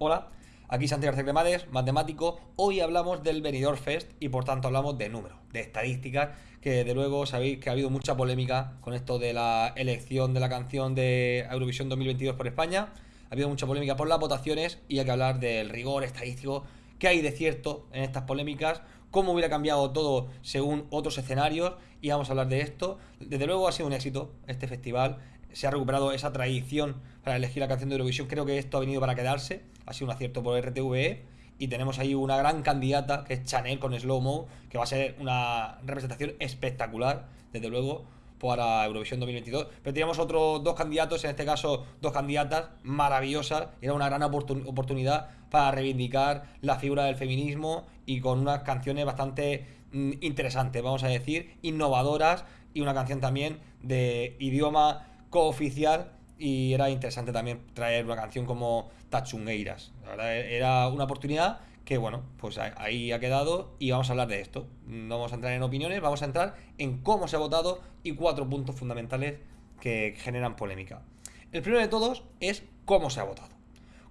Hola, aquí Santiago Cremades, matemático. Hoy hablamos del Benidorm Fest y por tanto hablamos de números, de estadísticas, que de luego sabéis que ha habido mucha polémica con esto de la elección de la canción de Eurovisión 2022 por España. Ha habido mucha polémica por las votaciones y hay que hablar del rigor estadístico que hay de cierto en estas polémicas, cómo hubiera cambiado todo según otros escenarios y vamos a hablar de esto. Desde luego ha sido un éxito este festival, se ha recuperado esa tradición para elegir la canción de Eurovisión. Creo que esto ha venido para quedarse, ha sido un acierto por RTVE. Y tenemos ahí una gran candidata que es Chanel con Slow Mo, que va a ser una representación espectacular, desde luego, para Eurovisión 2022. Pero teníamos otros dos candidatos, en este caso dos candidatas maravillosas. Era una gran oportunidad para reivindicar la figura del feminismo y con unas canciones bastante mm, interesantes, vamos a decir, innovadoras y una canción también de idioma cooficial y era interesante también traer una canción como Tachungueiras. La verdad, era una oportunidad que, bueno, pues ahí ha quedado y vamos a hablar de esto. No vamos a entrar en opiniones, vamos a entrar en cómo se ha votado y cuatro puntos fundamentales que generan polémica. El primero de todos es cómo se ha votado.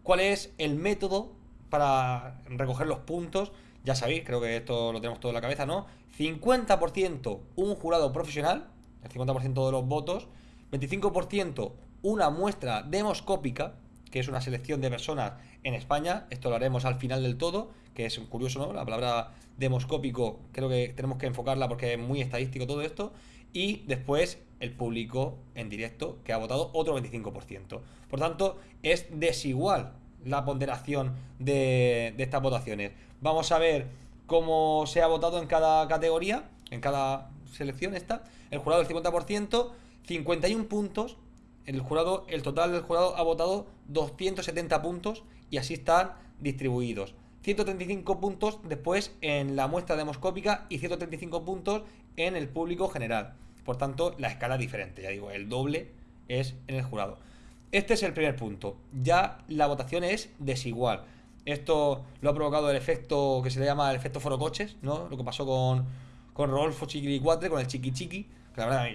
¿Cuál es el método para recoger los puntos? Ya sabéis, creo que esto lo tenemos todo en la cabeza, ¿no? 50% un jurado profesional, el 50% de los votos, 25% una muestra demoscópica, que es una selección de personas en España, esto lo haremos al final del todo, que es curioso, ¿no? La palabra demoscópico creo que tenemos que enfocarla porque es muy estadístico todo esto, y después el público en directo, que ha votado otro 25%. Por tanto, es desigual la ponderación de, estas votaciones. Vamos a ver cómo se ha votado en cada categoría, en cada selección esta. El jurado del 50%, 51 puntos. El jurado, el total del jurado ha votado 270 puntos y así están distribuidos. 135 puntos después en la muestra demoscópica y 135 puntos en el público general. Por tanto, la escala es diferente, ya digo, el doble es en el jurado. Este es el primer punto. Ya la votación es desigual. Esto lo ha provocado el efecto que se le llama el efecto forocoches, ¿no? Lo que pasó con, con Rodolfo Chiquilicuatre, con el Chiqui Chiqui la verdad,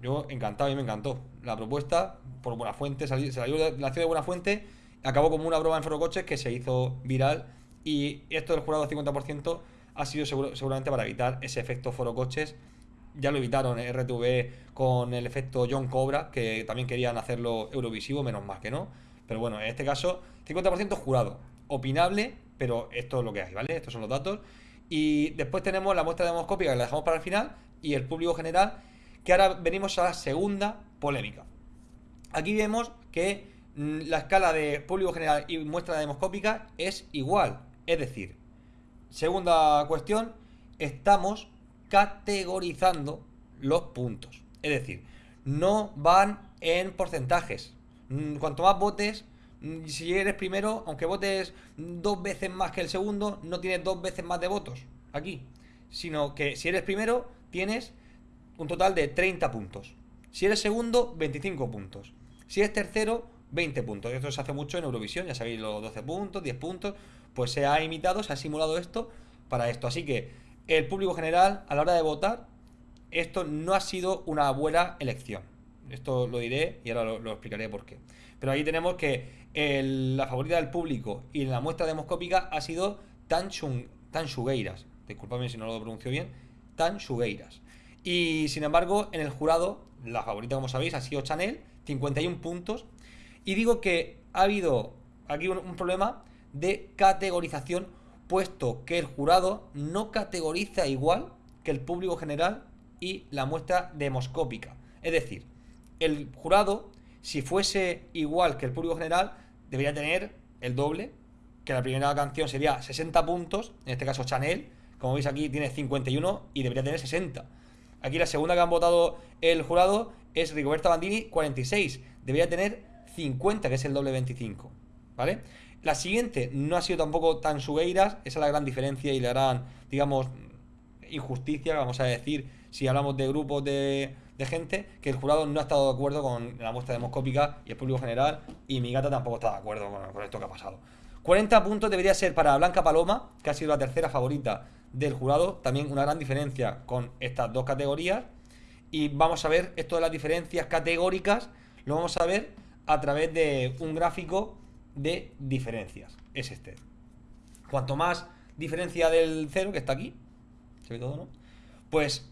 yo, encantado, y me encantó. La propuesta, por buena fuente, se salió de la ciudad de Buena Fuente, acabó como una broma en Forocoches que se hizo viral. Y esto del jurado 50% ha sido seguramente para evitar ese efecto Forocoches. Ya lo evitaron RTV con el efecto John Cobra, que también querían hacerlo Eurovisivo, menos mal que no. Pero bueno, en este caso, 50% jurado. Opinable, pero esto es lo que hay, ¿vale? Estos son los datos. Y después tenemos la muestra demoscópica que la dejamos para el final y el público general que ahora venimos a la segunda polémica. Aquí vemos que mm, la escala de público general y muestra demoscópica es igual. Es decir, segunda cuestión, estamos categorizando los puntos. Es decir, no van en porcentajes. Mm, cuanto más votes, mm, si eres primero, aunque votes dos veces más que el segundo, no tienes dos veces más de votos aquí. Sino que si eres primero, tienes un total de 30 puntos. Si eres segundo, 25 puntos. Si eres tercero, 20 puntos. Esto se hace mucho en Eurovisión, ya sabéis, los 12 puntos, 10 puntos. Pues se ha imitado, se ha simulado esto para esto. Así que el público general, a la hora de votar, esto no ha sido una buena elección. Esto lo diré y ahora lo, explicaré por qué. Pero ahí tenemos que la favorita del público y la muestra demoscópica ha sido Tan, Tan Disculpadme si no lo pronuncio bien. Tan y sin embargo, en el jurado, la favorita, como sabéis, ha sido Chanel, 51 puntos. Y digo que ha habido aquí un, problema de categorización, puesto que el jurado no categoriza igual que el público general y la muestra demoscópica. Es decir, el jurado, si fuese igual que el público general, debería tener el doble, que la primera canción sería 60 puntos, en este caso Chanel, como veis aquí tiene 51 y debería tener 60. Aquí la segunda que han votado el jurado es Rigoberta Bandini, 46. Debería tener 50, que es el doble 25. ¿Vale? La siguiente no ha sido tampoco tan sugueiras, esa es la gran diferencia y le harán, digamos, injusticia, vamos a decir, si hablamos de grupos de, gente, que el jurado no ha estado de acuerdo con la muestra demoscópica y el público general, y mi gata tampoco está de acuerdo con esto que ha pasado. 40 puntos debería ser para Blanca Paloma, que ha sido la tercera favorita del jurado. También una gran diferencia con estas dos categorías. Y vamos a ver esto de las diferencias categóricas, lo vamos a ver a través de un gráfico de diferencias. Es este. Cuanto más diferencia del cero, que está aquí, se ve todo, ¿no? Pues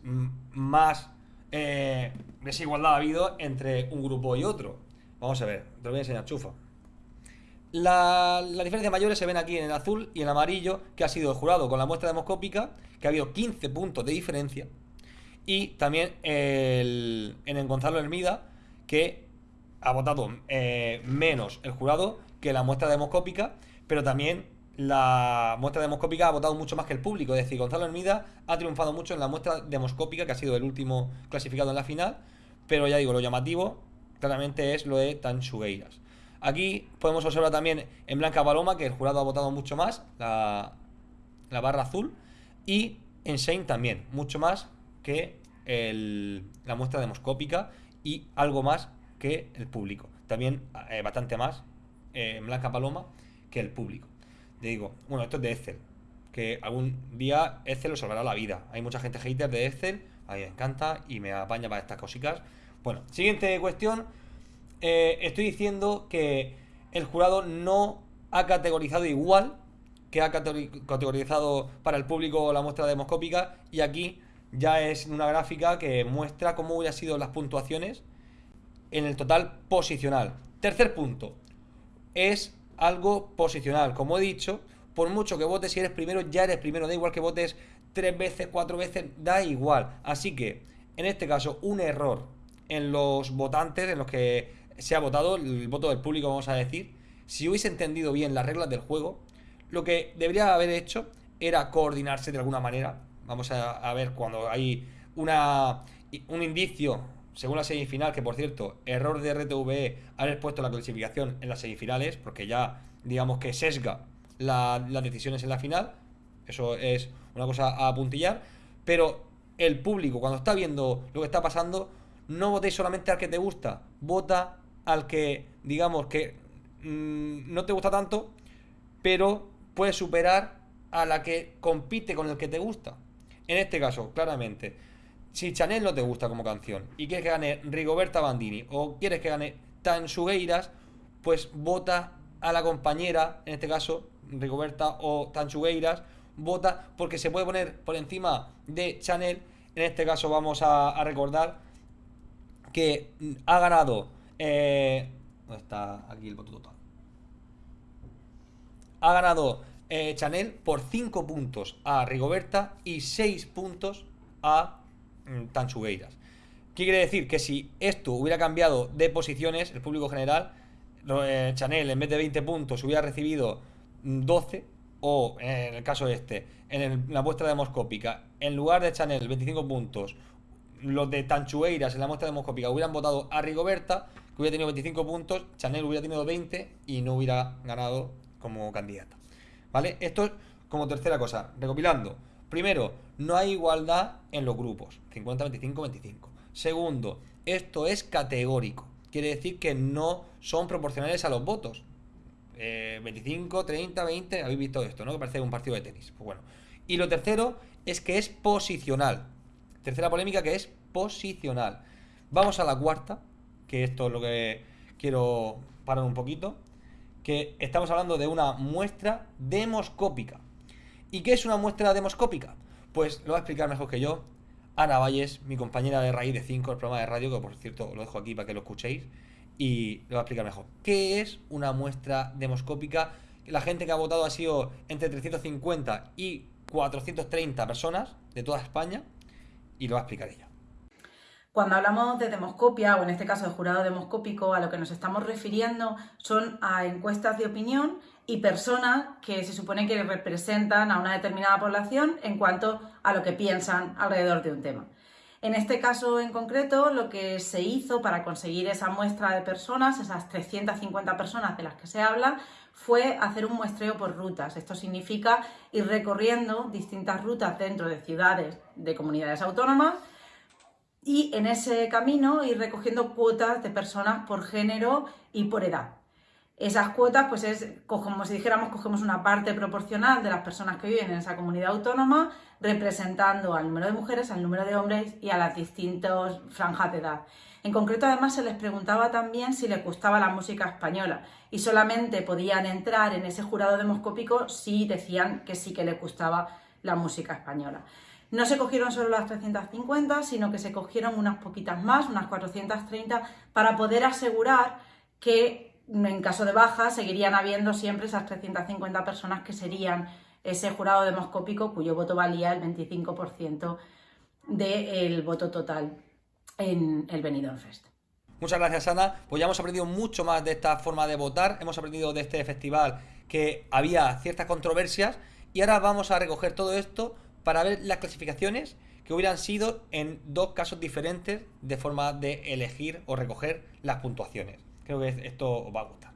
más eh, desigualdad ha habido entre un grupo y otro. Vamos a ver, te lo voy a enseñar, chufa. Las diferencias mayores se ven aquí en el azul y en el amarillo, que ha sido el jurado con la muestra demoscópica, que ha habido 15 puntos de diferencia. Y también el, en el Gonzalo Hermida, que ha votado eh, menos el jurado que la muestra demoscópica, pero también la muestra demoscópica ha votado mucho más que el público. Es decir, Gonzalo Hermida ha triunfado mucho en la muestra demoscópica, que ha sido el último clasificado en la final. Pero ya digo, lo llamativo claramente es lo de Tanchugueiras. Aquí podemos observar también en Blanca Paloma que el jurado ha votado mucho más, la, barra azul. Y en Shane también, mucho más que la muestra demoscópica y algo más que el público. También eh, bastante más eh, en Blanca Paloma que el público digo, bueno, esto es de Excel, que algún día Excel os salvará la vida. Hay mucha gente hater de Excel, a mí me encanta y me apaña para estas cositas. Bueno, siguiente cuestión. Eh, estoy diciendo que el jurado no ha categorizado igual que ha categorizado para el público la muestra demoscópica y aquí ya es una gráfica que muestra cómo hubieran sido las puntuaciones en el total posicional. Tercer punto, es algo posicional. Como he dicho, por mucho que votes, si eres primero, ya eres primero. Da igual que votes tres veces, cuatro veces, da igual. Así que, en este caso, un error en los votantes, en los que se ha votado, el voto del público, vamos a decir, si hubiese entendido bien las reglas del juego, lo que debería haber hecho era coordinarse de alguna manera. Vamos a, a ver cuando hay una, un indicio según la semifinal, que por cierto, error de RTVE haber puesto la clasificación en las semifinales, porque ya digamos que sesga las decisiones en la final, eso es una cosa a apuntillar, pero el público cuando está viendo lo que está pasando, no votéis solamente al que te gusta, vota al que digamos que mm, no te gusta tanto, pero puede superar a la que compite con el que te gusta. En este caso, claramente, si Chanel no te gusta como canción y quieres que gane Rigoberta Bandini o quieres que gane Tansugueiras, pues vota a la compañera, en este caso Rigoberta o Tansugueiras, vota porque se puede poner por encima de Chanel. En este caso vamos a, recordar que ha ganado... Eh, ¿Dónde está aquí el voto total? Ha ganado eh, Chanel por 5 puntos a Rigoberta y 6 puntos a Mm. ¿Qué quiere decir? Que si esto hubiera cambiado de posiciones, el público general, eh, Chanel en vez de 20 puntos hubiera recibido 12, o en el caso este, en la muestra demoscópica, en lugar de Chanel 25 puntos, los de Tanchueiras en la muestra demoscópica hubieran votado a Rigoberta, que hubiera tenido 25 puntos, Chanel hubiera tenido 20 y no hubiera ganado como candidata. ¿Vale? Esto es como tercera cosa, recopilando. Primero, no hay igualdad en los grupos, 50, 25, 25. Segundo, esto es categórico. Quiere decir que no son proporcionales a los votos. 25, 30, 20, habéis visto esto, ¿no? Que parece un partido de tenis. Pues bueno. Y lo tercero es que es posicional. Tercera polémica que es posicional. Vamos a la cuarta, que esto es lo que quiero parar un poquito. Que estamos hablando de una muestra demoscópica. ¿Y qué es una muestra demoscópica? Pues lo va a explicar mejor que yo Ana Valles, mi compañera de Raíz de 5, el programa de radio, que por cierto lo dejo aquí para que lo escuchéis, y lo va a explicar mejor. ¿Qué es una muestra demoscópica? La gente que ha votado ha sido entre 350 y 430 personas de toda España, y lo va a explicar ella. Cuando hablamos de demoscopia, o en este caso de jurado demoscópico, a lo que nos estamos refiriendo son a encuestas de opinión y personas que se supone que representan a una determinada población en cuanto a lo que piensan alrededor de un tema. En este caso en concreto, lo que se hizo para conseguir esa muestra de personas, esas 350 personas de las que se habla, fue hacer un muestreo por rutas. Esto significa ir recorriendo distintas rutas dentro de ciudades de comunidades autónomas y en ese camino ir recogiendo cuotas de personas por género y por edad. Esas cuotas, pues es como si dijéramos, cogemos una parte proporcional de las personas que viven en esa comunidad autónoma, representando al número de mujeres, al número de hombres y a las distintas franjas de edad. En concreto, además, se les preguntaba también si les gustaba la música española y solamente podían entrar en ese jurado demoscópico si decían que sí que les gustaba la música española. No se cogieron solo las 350, sino que se cogieron unas poquitas más, unas 430, para poder asegurar que en caso de baja seguirían habiendo siempre esas 350 personas que serían ese jurado demoscópico cuyo voto valía el 25% del voto total en el Benidorm Fest. Muchas gracias, Ana. Pues ya hemos aprendido mucho más de esta forma de votar. Hemos aprendido de este festival que había ciertas controversias. Y ahora vamos a recoger todo esto para ver las clasificaciones que hubieran sido en dos casos diferentes de forma de elegir o recoger las puntuaciones. Creo que esto os va a gustar.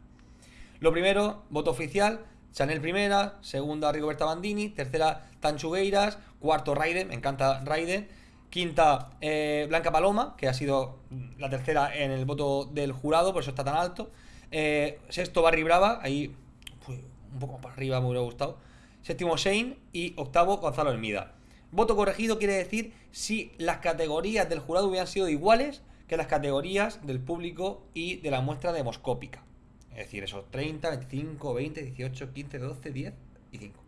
Lo primero, voto oficial, Chanel primera, segunda Rigoberta Bandini, tercera Tanchugueiras, cuarto Raiden, me encanta Raiden, quinta eh, Blanca Paloma, que ha sido la tercera en el voto del jurado, por eso está tan alto, eh, sexto Barry Brava, ahí un poco para arriba me hubiera gustado, séptimo Shane y octavo Gonzalo Hermida. Voto corregido quiere decir si las categorías del jurado hubieran sido iguales que las categorías del público y de la muestra demoscópica. Es decir, esos 30, 25, 20, 18, 15, 12, 10 y 5.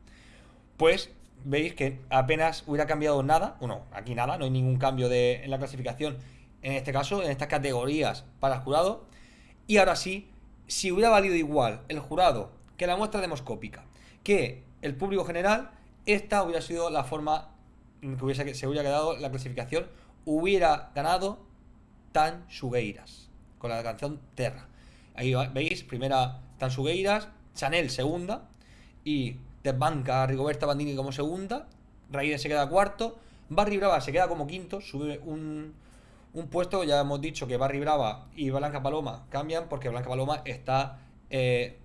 Pues veis que apenas hubiera cambiado nada, bueno, aquí nada, no hay ningún cambio de, en la clasificación, en este caso, en estas categorías para el jurado. Y ahora sí, si hubiera valido igual el jurado que la muestra demoscópica, que el público general, esta hubiera sido la forma en que hubiese, se hubiera quedado la clasificación, hubiera ganado Tan Sugueiras, con la canción Terra. Ahí veis, primera Tan Sugueiras, Chanel segunda, y desbanca a Rigoberta Bandini como segunda, Raiden se queda cuarto, Barry Brava se queda como quinto, sube un, un puesto, ya hemos dicho que Barry Brava y Blanca Paloma cambian porque Blanca Paloma está eh,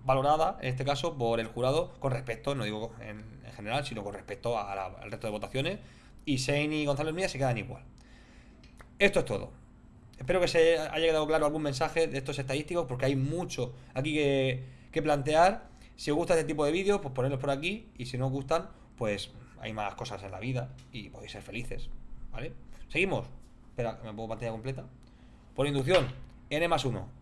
sobrevalorada, en este caso, por el jurado con respecto, no digo en, general, sino con respecto al resto de votaciones, y Shane y Gonzalo Mía se quedan igual. Esto es todo. Espero que se haya quedado claro algún mensaje de estos estadísticos, porque hay mucho aquí que, que plantear. Si os gusta este tipo de vídeos, pues ponedlos por aquí. Y si no os gustan, pues hay más cosas en la vida y podéis ser felices. ¿Vale? Seguimos. Espera, me pongo pantalla completa. Por inducción, n más 1.